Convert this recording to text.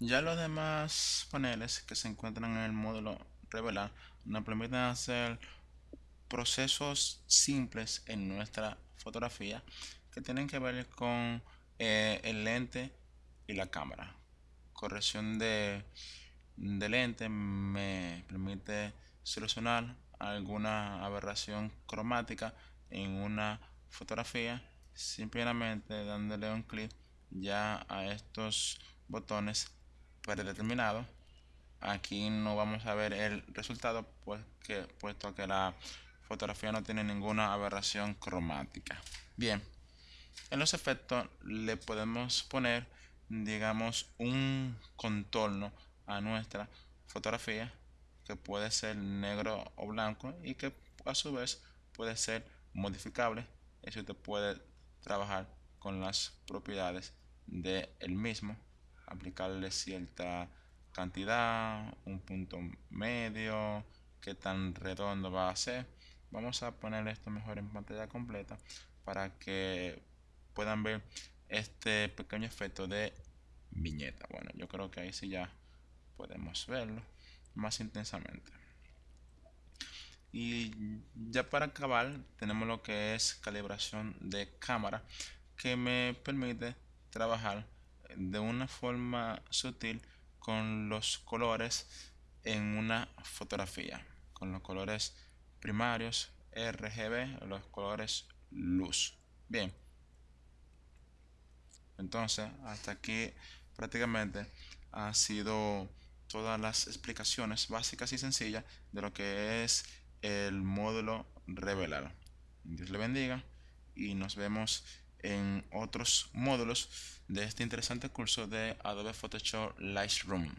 Ya los demás paneles que se encuentran en el módulo revelar nos permiten hacer procesos simples en nuestra fotografía que tienen que ver con eh, el lente y la cámara. Corrección de, de lente me permite solucionar alguna aberración cromática en una fotografía simplemente dándole un clic ya a estos botones predeterminados aquí no vamos a ver el resultado pues que, puesto que la fotografía no tiene ninguna aberración cromática. Bien en los efectos le podemos poner digamos un contorno a nuestra fotografía que puede ser negro o blanco y que a su vez puede ser modificable eso usted puede trabajar con las propiedades del el mismo aplicarle cierta cantidad un punto medio qué tan redondo va a ser. Vamos a poner esto mejor en pantalla completa para que puedan ver este pequeño efecto de viñeta. Bueno yo creo que ahí sí ya podemos verlo más intensamente. Y ya para acabar tenemos lo que es calibración de cámara que me permite trabajar de una forma sutil con los colores en una fotografía con los colores primarios RGB los colores luz. Bien. Entonces hasta aquí prácticamente ha sido todas las explicaciones básicas y sencillas de lo que es el módulo revelar. Dios le bendiga y nos vemos en otros módulos de este interesante curso de Adobe Photoshop Lightroom